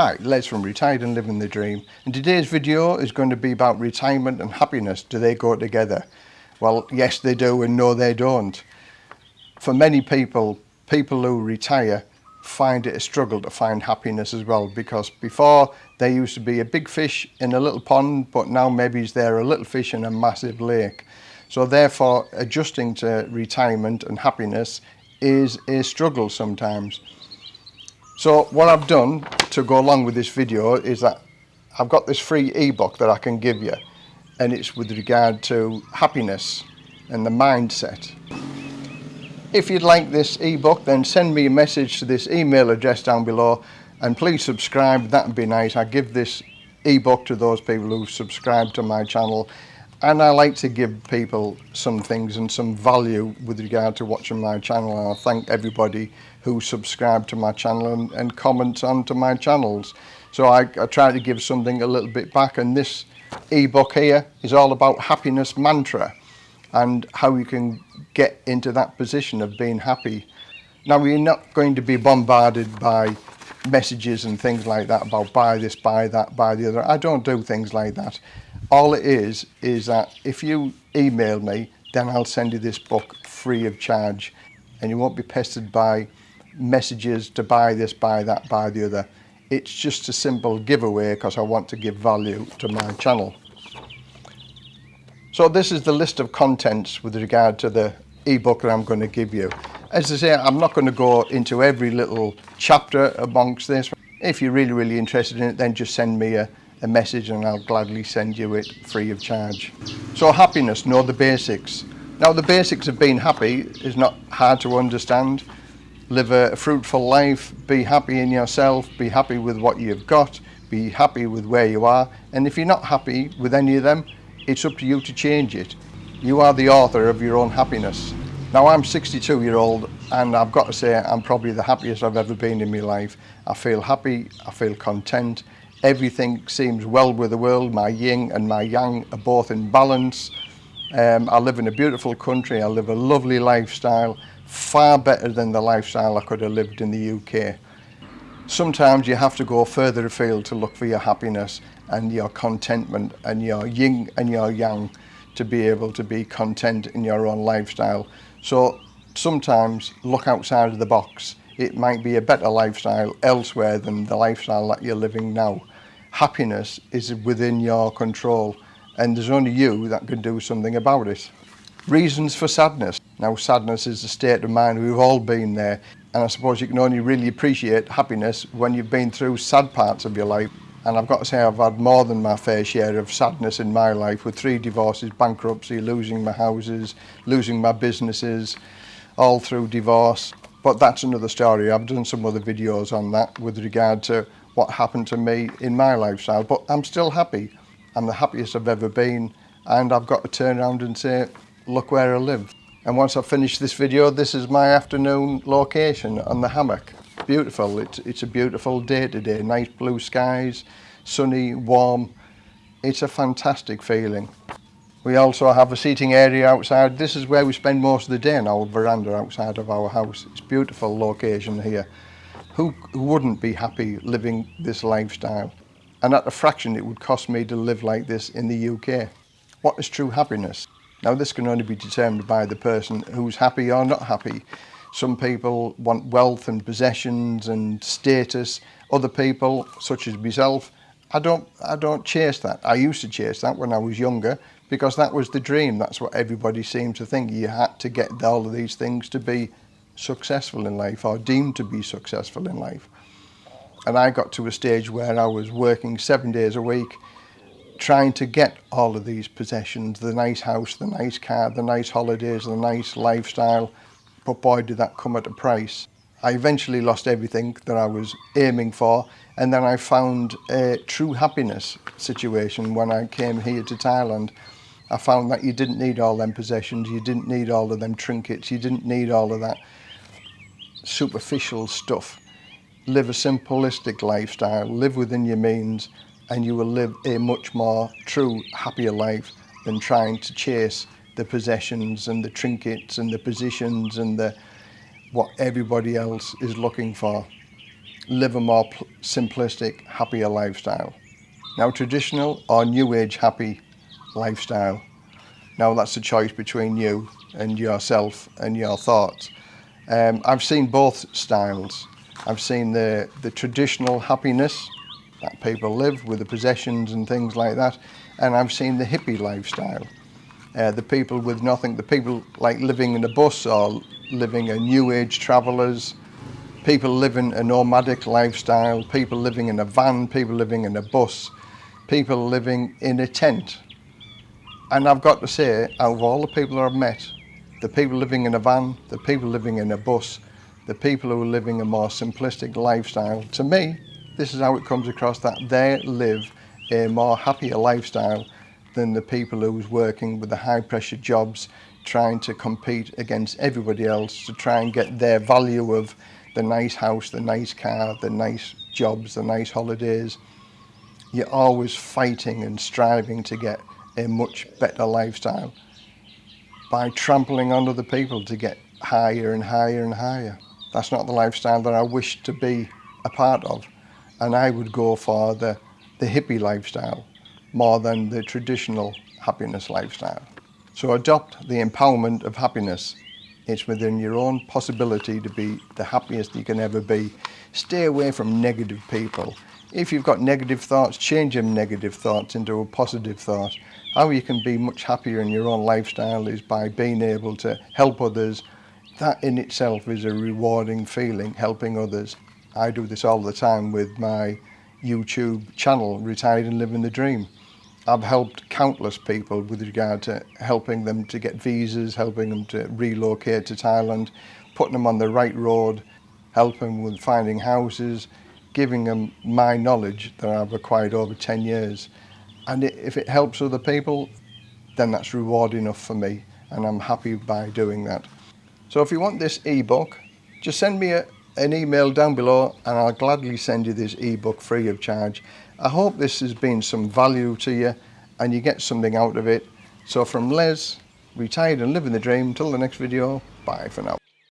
Hi, Les from Retired and Living the Dream and today's video is going to be about retirement and happiness. Do they go together? Well, yes they do and no they don't. For many people, people who retire find it a struggle to find happiness as well because before they used to be a big fish in a little pond but now maybe they're a little fish in a massive lake. So therefore adjusting to retirement and happiness is a struggle sometimes. So what I've done to go along with this video is that I've got this free ebook that I can give you and it's with regard to happiness and the mindset. If you'd like this ebook then send me a message to this email address down below and please subscribe that would be nice. I give this ebook to those people who subscribe to my channel and I like to give people some things and some value with regard to watching my channel and I thank everybody who subscribe to my channel and, and comment onto my channels. So I, I try to give something a little bit back and this ebook here is all about happiness mantra and how you can get into that position of being happy. Now we're not going to be bombarded by messages and things like that about buy this buy that buy the other. I don't do things like that. All it is is that if you email me then I'll send you this book free of charge and you won't be pestered by messages to buy this buy that buy the other it's just a simple giveaway because I want to give value to my channel so this is the list of contents with regard to the ebook that I'm going to give you as I say I'm not going to go into every little chapter amongst this if you're really really interested in it then just send me a a message and I'll gladly send you it free of charge. So happiness, know the basics. Now the basics of being happy is not hard to understand. live a fruitful life, be happy in yourself, be happy with what you've got, be happy with where you are. And if you're not happy with any of them, it's up to you to change it. You are the author of your own happiness. Now I'm 62 year old and I've got to say I'm probably the happiest I've ever been in my life. I feel happy, I feel content, everything seems well with the world, my yin and my yang are both in balance. Um, I live in a beautiful country, I live a lovely lifestyle far better than the lifestyle I could have lived in the UK. Sometimes you have to go further afield to look for your happiness and your contentment and your yin and your yang to be able to be content in your own lifestyle. So sometimes look outside of the box. It might be a better lifestyle elsewhere than the lifestyle that you're living now. Happiness is within your control and there's only you that can do something about it. Reasons for sadness. Now, sadness is a state of mind. We've all been there. And I suppose you can only really appreciate happiness when you've been through sad parts of your life. And I've got to say, I've had more than my fair share of sadness in my life with three divorces, bankruptcy, losing my houses, losing my businesses, all through divorce. But that's another story. I've done some other videos on that with regard to what happened to me in my lifestyle. But I'm still happy. I'm the happiest I've ever been. And I've got to turn around and say, look where I live. And once I've finished this video, this is my afternoon location on the hammock. Beautiful, it's, it's a beautiful day today, nice blue skies, sunny, warm. It's a fantastic feeling. We also have a seating area outside. This is where we spend most of the day in our veranda outside of our house. It's a beautiful location here. Who, who wouldn't be happy living this lifestyle? And at a fraction it would cost me to live like this in the UK. What is true happiness? Now this can only be determined by the person who's happy or not happy. Some people want wealth and possessions and status. Other people, such as myself, I don't, I don't chase that. I used to chase that when I was younger because that was the dream. That's what everybody seemed to think. You had to get all of these things to be successful in life or deemed to be successful in life. And I got to a stage where I was working seven days a week trying to get all of these possessions, the nice house, the nice car, the nice holidays, the nice lifestyle, but boy did that come at a price. I eventually lost everything that I was aiming for and then I found a true happiness situation when I came here to Thailand. I found that you didn't need all them possessions, you didn't need all of them trinkets, you didn't need all of that superficial stuff. Live a simplistic lifestyle, live within your means, and you will live a much more true, happier life than trying to chase the possessions and the trinkets and the positions and the what everybody else is looking for. live a more simplistic, happier lifestyle. Now, traditional or new age happy lifestyle. Now, that's a choice between you and yourself and your thoughts. Um, I've seen both styles. I've seen the, the traditional happiness that people live with the possessions and things like that, and I've seen the hippie lifestyle. Uh, the people with nothing, the people like living in a bus or living a new age travellers, people living a nomadic lifestyle, people living in a van, people living in a bus, people living in a tent. And I've got to say, out of all the people I've met, the people living in a van, the people living in a bus, the people who are living a more simplistic lifestyle, to me, this is how it comes across that they live a more happier lifestyle than the people who's working with the high pressure jobs, trying to compete against everybody else to try and get their value of the nice house, the nice car, the nice jobs, the nice holidays. You're always fighting and striving to get a much better lifestyle by trampling on other people to get higher and higher and higher. That's not the lifestyle that I wish to be a part of. And I would go for the, the hippie lifestyle more than the traditional happiness lifestyle. So adopt the empowerment of happiness. It's within your own possibility to be the happiest you can ever be. Stay away from negative people. If you've got negative thoughts, change them negative thoughts into a positive thought. How you can be much happier in your own lifestyle is by being able to help others. That in itself is a rewarding feeling, helping others. I do this all the time with my YouTube channel, Retired and Living the Dream. I've helped countless people with regard to helping them to get visas, helping them to relocate to Thailand, putting them on the right road, helping them with finding houses, giving them my knowledge that I've acquired over 10 years. And if it helps other people, then that's reward enough for me and I'm happy by doing that. So if you want this ebook, just send me a, an email down below and I'll gladly send you this ebook free of charge. I hope this has been some value to you and you get something out of it. So from Les, retired and living the dream, till the next video, bye for now.